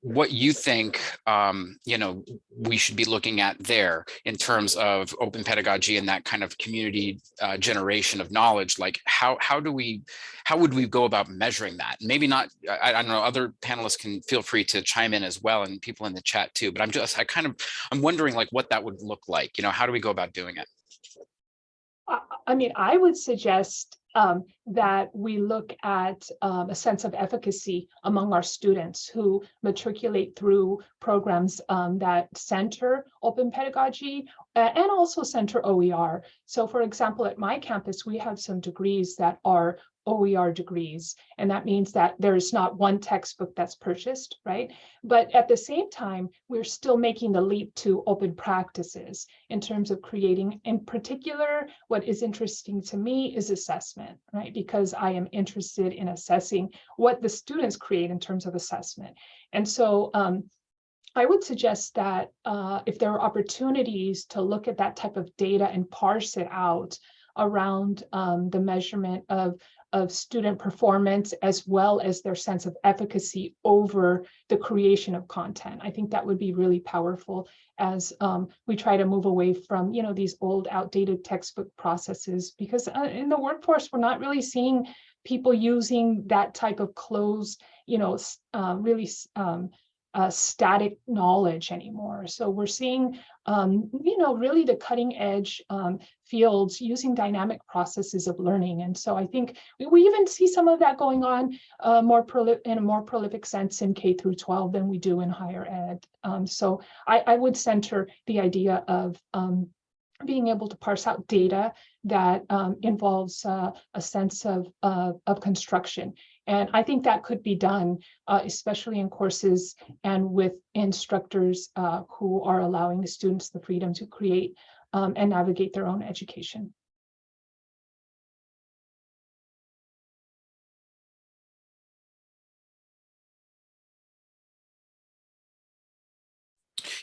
what you think, um, you know, we should be looking at there in terms of open pedagogy and that kind of community uh, generation of knowledge. Like, how how do we, how would we go about measuring that? Maybe not. I, I don't know. Other panelists can feel free to chime in as well, and people in the chat too. But I'm just, I kind of, I'm wondering like what that would look like. You know, how do we go about doing it? I, I mean, I would suggest um, that we look at um, a sense of efficacy among our students who matriculate through programs um, that center open pedagogy uh, and also center OER. So for example, at my campus, we have some degrees that are OER degrees, and that means that there's not one textbook that's purchased, right? But at the same time, we're still making the leap to open practices in terms of creating, in particular, what is interesting to me is assessment, right? Because I am interested in assessing what the students create in terms of assessment. And so um, I would suggest that uh, if there are opportunities to look at that type of data and parse it out around um, the measurement of of student performance as well as their sense of efficacy over the creation of content. I think that would be really powerful as um, we try to move away from, you know, these old outdated textbook processes because uh, in the workforce, we're not really seeing people using that type of closed, you know, uh, really um, uh, static knowledge anymore. So we're seeing, um, you know, really the cutting edge um, fields using dynamic processes of learning. And so I think we, we even see some of that going on uh, more in a more prolific sense in K through 12 than we do in higher ed. Um, so I, I, would center the idea of um, being able to parse out data that um, involves uh, a sense of, uh, of construction and I think that could be done, uh, especially in courses and with instructors uh, who are allowing the students the freedom to create um, and navigate their own education.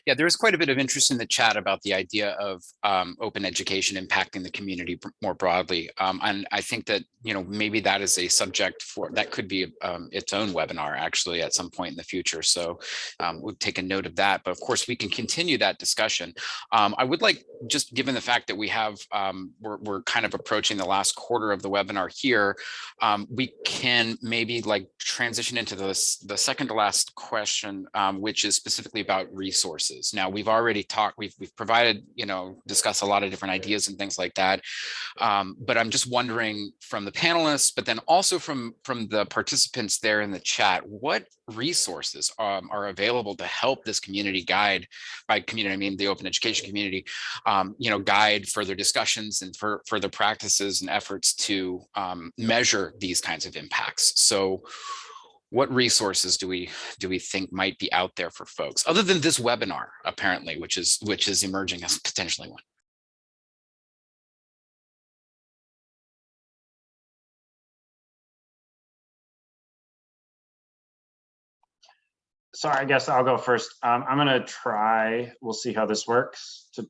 Yeah, there is quite a bit of interest in the chat about the idea of um, open education impacting the community more broadly. Um, and I think that, you know, maybe that is a subject for, that could be um, its own webinar actually at some point in the future. So um, we'll take a note of that. But of course, we can continue that discussion. Um, I would like, just given the fact that we have, um, we're, we're kind of approaching the last quarter of the webinar here, we can maybe like transition into this, the second to last question, which is specifically about resources resources. Now we've already talked, we've, we've provided, you know, discussed a lot of different ideas and things like that. Um, but I'm just wondering from the panelists, but then also from, from the participants there in the chat, what resources um, are available to help this community guide by community, I mean, the open education community, um, you know, guide further discussions and for further practices and efforts to um, measure these kinds of impacts. So what resources do we do we think might be out there for folks other than this webinar apparently which is which is emerging as potentially one? Sorry i guess i'll go first. Um, i'm going to try we'll see how this works to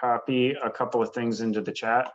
copy a couple of things into the chat.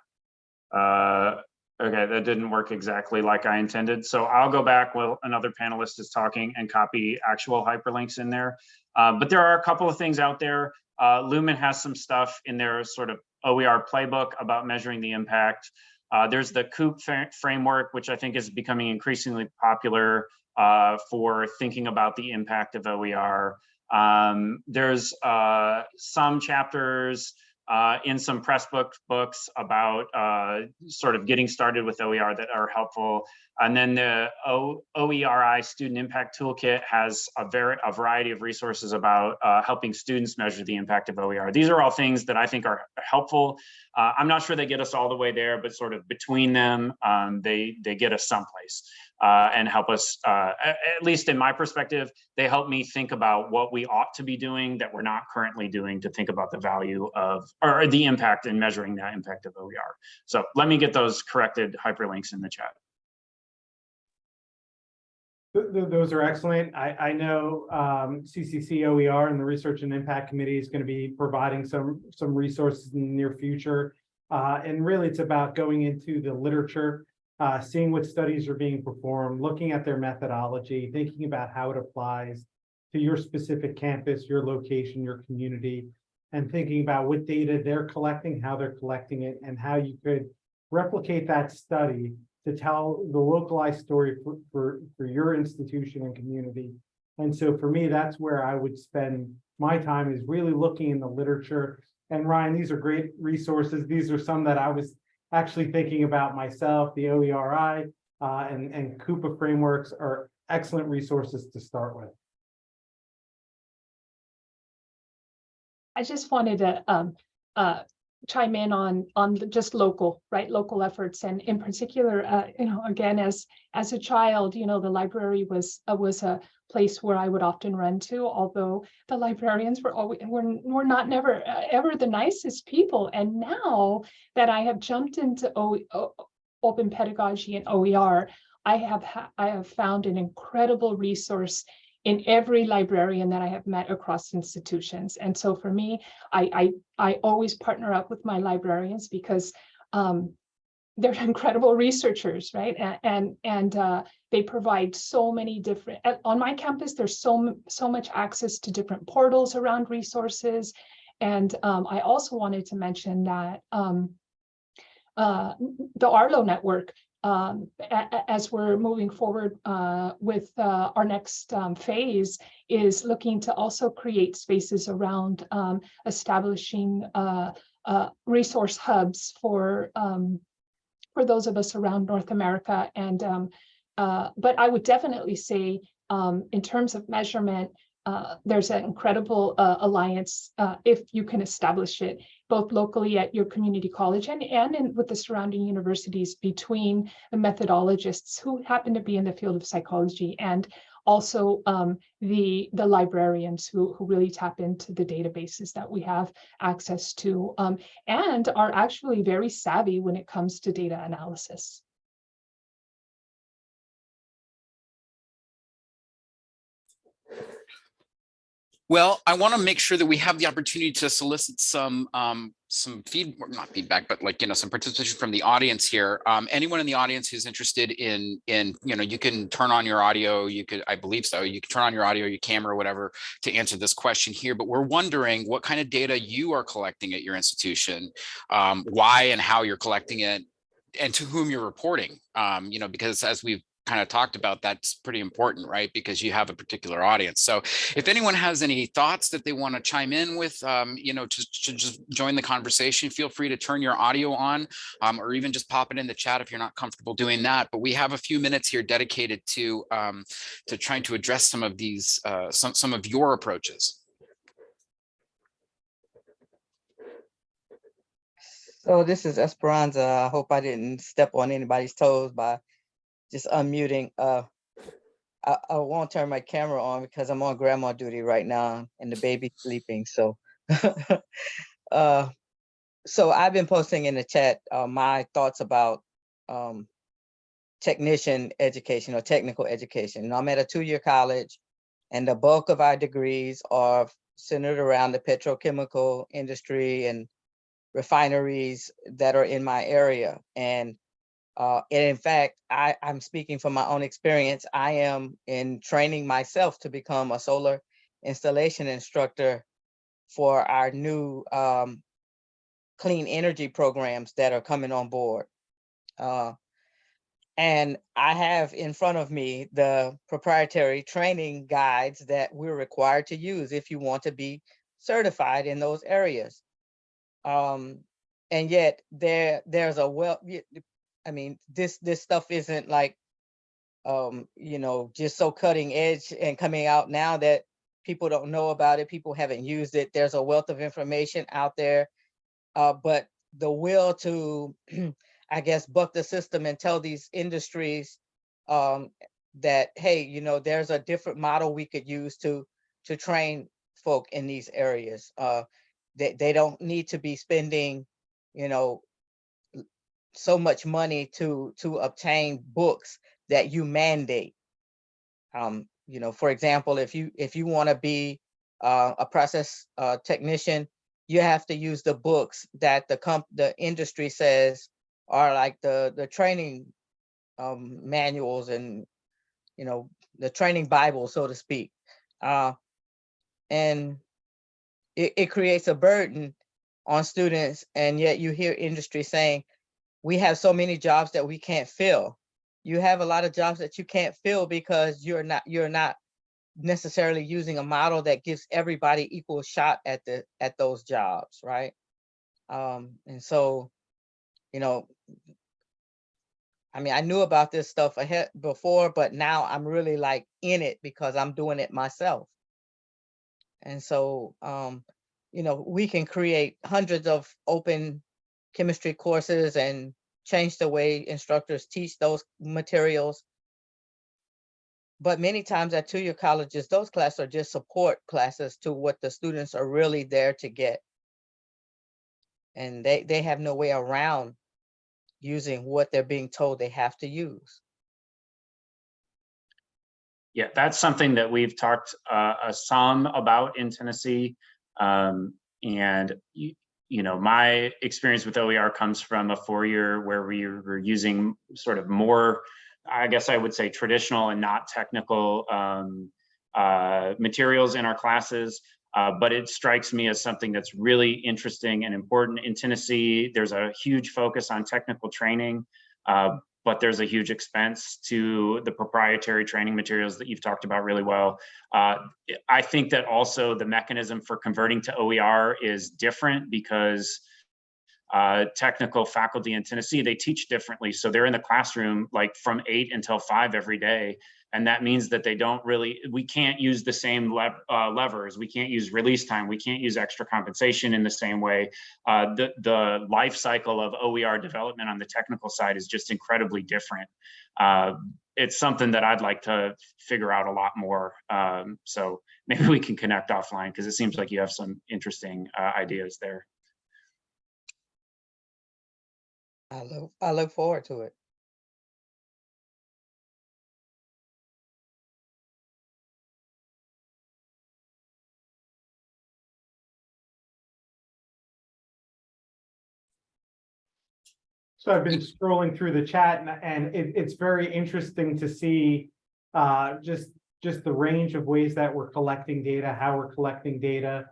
Uh, Okay, that didn't work exactly like I intended. So I'll go back while another panelist is talking and copy actual hyperlinks in there. Uh, but there are a couple of things out there. Uh, Lumen has some stuff in their sort of OER playbook about measuring the impact. Uh, there's the COUP framework, which I think is becoming increasingly popular uh, for thinking about the impact of OER. Um, there's uh, some chapters uh, in some Pressbooks books about uh, sort of getting started with OER that are helpful. And then the o OERI Student Impact Toolkit has a a variety of resources about uh, helping students measure the impact of OER. These are all things that I think are helpful. Uh, I'm not sure they get us all the way there, but sort of between them, um, they they get us someplace uh, and help us. Uh, at, least in my perspective, they help me think about what we ought to be doing that we're not currently doing to think about the value of or the impact and measuring that impact of OER. So let me get those corrected hyperlinks in the chat. Th- th- those are excellent. I, I know, um, CCC OER and the Research and Impact Committee is going to be providing some, some resources in the near future. Uh, and really it's about going into the literature, uh, seeing what studies are being performed, looking at their methodology, thinking about how it applies to your specific campus, your location, your community, and thinking about what data they're collecting, how they're collecting it, and how you could replicate that study to tell the localized story for, for, for your institution and community. And so for me, that's where I would spend my time is really looking in the literature. And Ryan, these are great resources. These are some that I was actually thinking about myself, the OERI uh, and, and Coupa frameworks are excellent resources to start with. I just wanted to um uh chime in on on just local, right, local efforts and in particular, uh, you know, again, as as a child, you know, the library was uh, was a place where I would often run to, although the librarians were always were were not never uh, ever the nicest people. And now that I have jumped into o, o, open pedagogy and OER, I have ha- I have found an incredible resource in every librarian that I have met across institutions. And so for me, I I, I always partner up with my librarians because um, they're *laughs* incredible researchers, right? And and, and uh, they provide so many different. On my campus, there's so so much access to different portals around resources. And um, I also wanted to mention that um, uh, the Arlo network um, as we're moving forward uh, with uh, our next um, phase is looking to also create spaces around um, establishing uh, uh, resource hubs for um, for those of us around North America. And um, uh, but I would definitely say um, in terms of measurement, uh, there's an incredible uh, alliance uh, if you can establish it both locally at your community college and, and in, with the surrounding universities between the methodologists who happen to be in the field of psychology and also um, the, the librarians who, who really tap into the databases that we have access to um, and are actually very savvy when it comes to data analysis. Well, I want to make sure that we have the opportunity to solicit some um, some feed, or not feedback, but like, you know, some participation from the audience here. Um, anyone in the audience who's interested in in, you know, you can turn on your audio, you could, I believe so, you can turn on your audio, your camera, whatever, to answer this question here. But we're wondering what kind of data you are collecting at your institution, um, why and how you're collecting it, and to whom you're reporting. Um, you know, because as we've kind of talked about, that's pretty important, right? Because you have a particular audience. So if anyone has any thoughts that they want to chime in with, um, you know, to, to just join the conversation, feel free to turn your audio on um, or even just pop it in the chat if you're not comfortable doing that. But we have a few minutes here dedicated to um, to trying to address some of these, uh, some, some of your approaches. So this is Esperanza. I hope I didn't step on anybody's toes by just unmuting. Uh, I, I won't turn my camera on because I'm on grandma duty right now and the baby's sleeping. So, *laughs* uh, so I've been posting in the chat uh, my thoughts about um, technician education or technical education. And I'm at a two-year college, and the bulk of our degrees are centered around the petrochemical industry and refineries that are in my area. And uh, and in fact, I, I'm speaking from my own experience. I am in training myself to become a solar installation instructor for our new um, clean energy programs that are coming on board. Uh, and I have in front of me the proprietary training guides that we're required to use if you want to be certified in those areas. Um, and yet there, there's a well, I mean, this, this stuff isn't like, um, you know, just so cutting edge and coming out now that people don't know about it, people haven't used it. There's a wealth of information out there. Uh, but the will to, *clears throat* I guess, buck the system and tell these industries um, that, hey, you know, there's a different model we could use to, to train folk in these areas. Uh, they, they don't need to be spending, you know, so much money to, to obtain books that you mandate. Um, you know, for example, if you, if you want to be uh, a process uh, technician, you have to use the books that the comp, the industry says are like the, the training um, manuals and, you know, the training Bible, so to speak. Uh, and it, it creates a burden on students. And yet you hear industry saying, we have so many jobs that we can't fill. You have a lot of jobs that you can't fill because you're not, you're not necessarily using a model that gives everybody equal shot at the, at those jobs, right? Um, and so, you know, I mean, I knew about this stuff ahead before, but now I'm really like in it because I'm doing it myself. And so, um, you know, we can create hundreds of open chemistry courses and change the way instructors teach those materials. But many times at two-year colleges, those classes are just support classes to what the students are really there to get. And they, they have no way around using what they're being told they have to use. Yeah, that's something that we've talked uh, uh, some about in Tennessee. Um, and you, you know, my experience with OER comes from a four-year where we were using sort of more, I guess I would say traditional and not technical um, uh, materials in our classes. Uh, but it strikes me as something that's really interesting and important in Tennessee. There's a huge focus on technical training, uh, but there's a huge expense to the proprietary training materials that you've talked about really well. Uh, I think that also the mechanism for converting to OER is different because uh, technical faculty in Tennessee, they teach differently. So they're in the classroom like from eight until five every day. And that means that they don't really, we can't use the same uh, levers. We can't use release time. We can't use extra compensation in the same way. Uh, the, the life cycle of OER development on the technical side is just incredibly different. Uh, it's something that I'd like to figure out a lot more. Um, so maybe we can connect offline because it seems like you have some interesting uh, ideas there. I look, I look forward to it. So I've been scrolling through the chat and, and it, it's very interesting to see uh, just, just the range of ways that we're collecting data, how we're collecting data.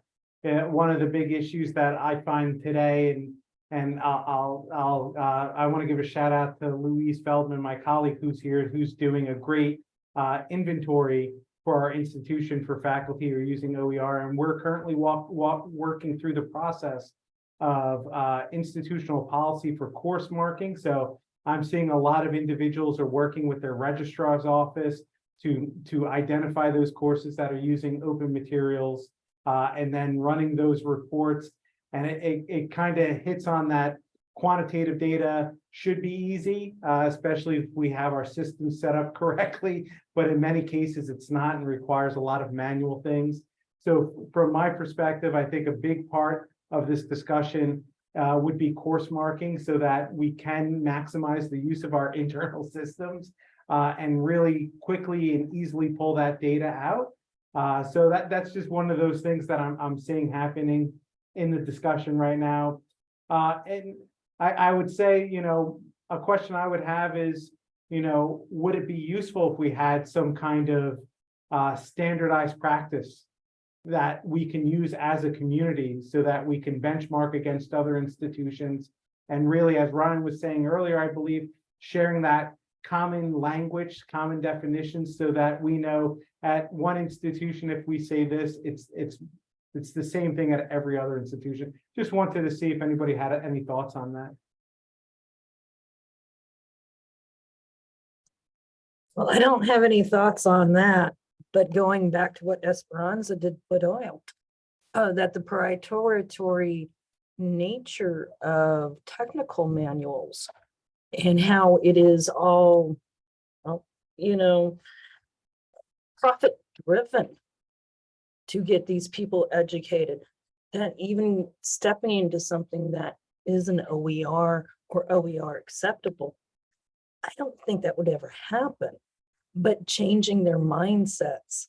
Uh, one of the big issues that I find today and, and I'll, I'll, uh, I want to give a shout out to Louise Feldman, my colleague who's here, who's doing a great uh, inventory for our institution for faculty who are using OER. And we're currently walk, walk, working through the process of uh, institutional policy for course marking. So I'm seeing a lot of individuals are working with their registrar's office to, to identify those courses that are using open materials uh, and then running those reports. And it, it, it kind of hits on that quantitative data should be easy, uh, especially if we have our systems set up *laughs* correctly. But in many cases, it's not and requires a lot of manual things. So from my perspective, I think a big part of this discussion uh, would be course marking so that we can maximize the use of our *laughs* internal systems uh, and really quickly and easily pull that data out. Uh, so that, that's just one of those things that I'm, I'm seeing happening in the discussion right now. Uh, and I, I would say, you know, a question I would have is, you know, would it be useful if we had some kind of uh, standardized practice that we can use as a community so that we can benchmark against other institutions. And really, as Ryan was saying earlier, I believe sharing that common language, common definitions so that we know at one institution, if we say this, it's it's It's the same thing at every other institution. Just wanted to see if anybody had any thoughts on that. Well, I don't have any thoughts on that, but going back to what Esperanza did put out. Uh, that the proprietary nature of technical manuals. And how it is all, well, you know. Profit driven. To get these people educated, that even stepping into something that isn't OER or OER acceptable. I don't think that would ever happen but changing their mindsets,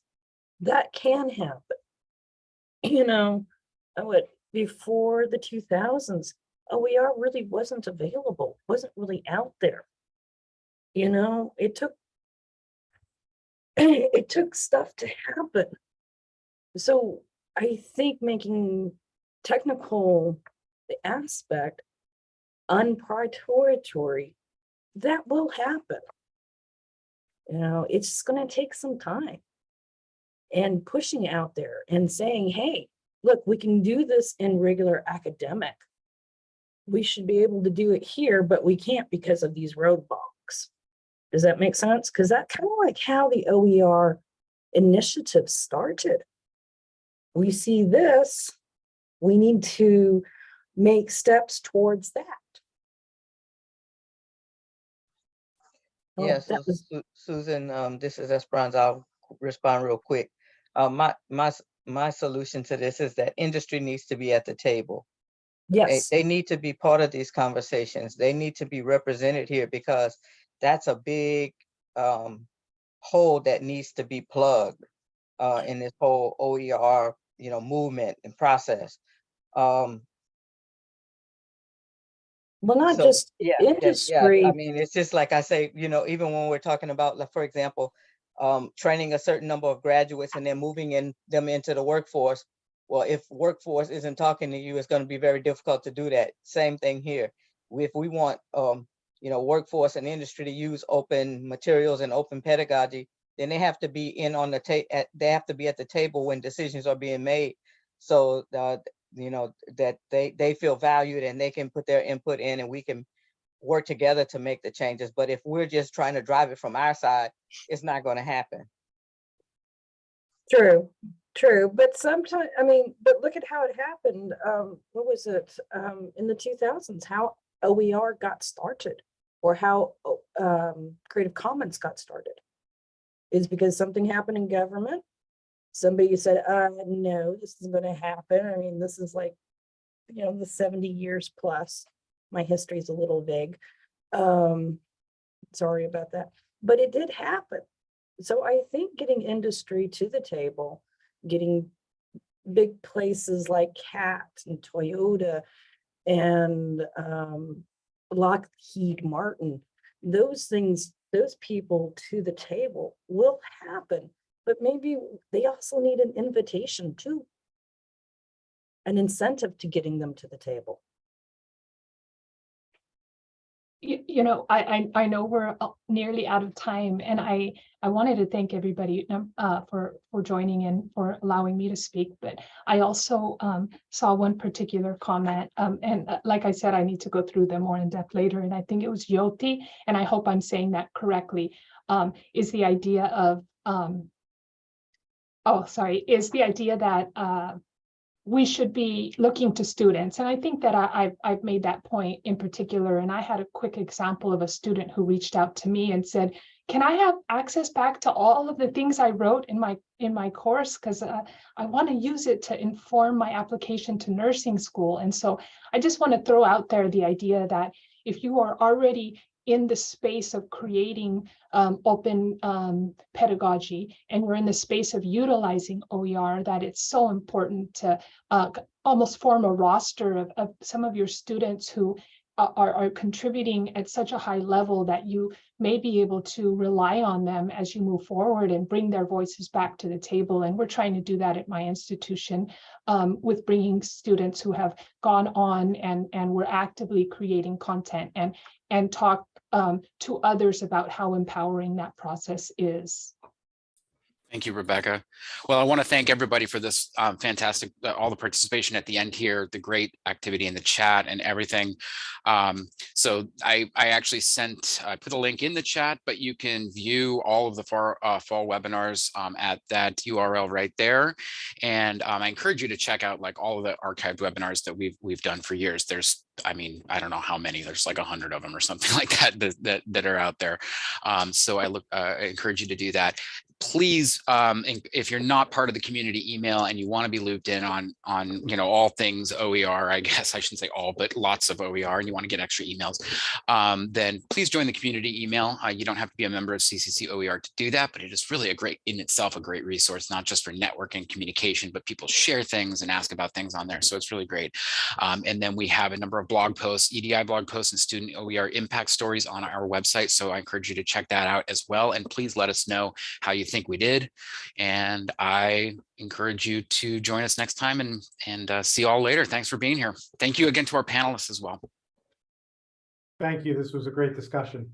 that can happen. You know, oh, what, before the two thousands, OER really wasn't available, wasn't really out there. You know, it took *clears throat* it took stuff to happen. So I think making technical the aspect unprioritory, that will happen. You know, it's just gonna take some time. And pushing out there and saying, hey, look, we can do this in regular academic. We should be able to do it here, but we can't because of these roadblocks. Does that make sense? Because that kind of like how the OER initiative started. We see this, we need to make steps towards that. Oh, Yeah, so was- Su- Susan, um, this is Esperanza. I'll respond real quick. Uh, my, my, my solution to this is that industry needs to be at the table. They, Yes, they need to be part of these conversations. They need to be represented here because that's a big, um, hole that needs to be plugged, uh, in this whole OER, you know, movement and process. Um, well, not So, just yeah, yeah, yeah, industry. I mean, it's just like I say, you know, even when we're talking about, like, for example, um, training a certain number of graduates and then moving in them into the workforce. Well, if workforce isn't talking to you, it's gonna be very difficult to do that. Same thing here. If we want, um, you know, workforce and industry to use open materials and open pedagogy, then they have to be in on the ta, at, they have to be at the table when decisions are being made. So, uh, you know, that they, they feel valued and they can put their input in and we can work together to make the changes. But if we're just trying to drive it from our side, it's not gonna happen. True, true, but sometimes, I mean, but look at how it happened. Um, what was it? Um, in the two thousands, how OER got started or how um, Creative Commons got started. Is because something happened in government. Somebody said, uh, no, this isn't gonna happen. I mean, this is like, you know, the seventy years plus. My history is a little vague. Um, sorry about that, but it did happen. So I think getting industry to the table, getting big places like CAT and Toyota and um, Lockheed Martin, those things, those people to the table will happen, but maybe they also need an invitation too. An incentive to getting them to the table. You, you know, I, I, I know we're uh, nearly out of time and I, I wanted to thank everybody uh, for, for joining in, for allowing me to speak, but I also um, saw one particular comment um, and uh, like I said, I need to go through them more in depth later. And I think it was Yoti, and I hope I'm saying that correctly, um, is the idea of, um, oh, sorry, is the idea that uh, we should be looking to students. And I think that I, I've, I've made that point in particular. And I had a quick example of a student who reached out to me and said, can I have access back to all of the things I wrote in my in my course? Because uh, I want to use it to inform my application to nursing school. And so I just want to throw out there the idea that if you are already in the space of creating um, open um, pedagogy and we're in the space of utilizing OER, that it's so important to uh, almost form a roster of, of some of your students who are, are contributing at such a high level that you may be able to rely on them as you move forward and bring their voices back to the table. And we're trying to do that at my institution um, with bringing students who have gone on and, and we're actively creating content and, and talk um, to others about how empowering that process is. Thank you, Rebecca. Well, I want to thank everybody for this um, fantastic, uh, all the participation at the end here, the great activity in the chat and everything. Um, so I, I actually sent, I put a link in the chat, but you can view all of the far, uh, fall webinars um, at that URL right there. And um, I encourage you to check out like all of the archived webinars that we've we've done for years. There's, I mean, I don't know how many. There's like a hundred of them or something *laughs* like that that that, that are out there. Um, so I look, uh, I encourage you to do that please, um, if you're not part of the community email and you want to be looped in on, on, you know, all things OER, I *laughs* guess I shouldn't say all, but lots of OER and you want to get extra emails, um, then please join the community email. Uh, you don't have to be a member of CCC OER to do that, but it is really a great, in itself, a great resource, not just for networking communication, but people share things and ask about things on there. So it's really great. Um, and then we have a number of blog posts, EDI blog posts and student OER impact stories on our website. So I encourage you to check that out as well. And please let us know how you think we did. And I encourage you to join us next time and, and uh, see you all later. Thanks for being here. Thank you again to our panelists as well. Thank you. This was a great discussion.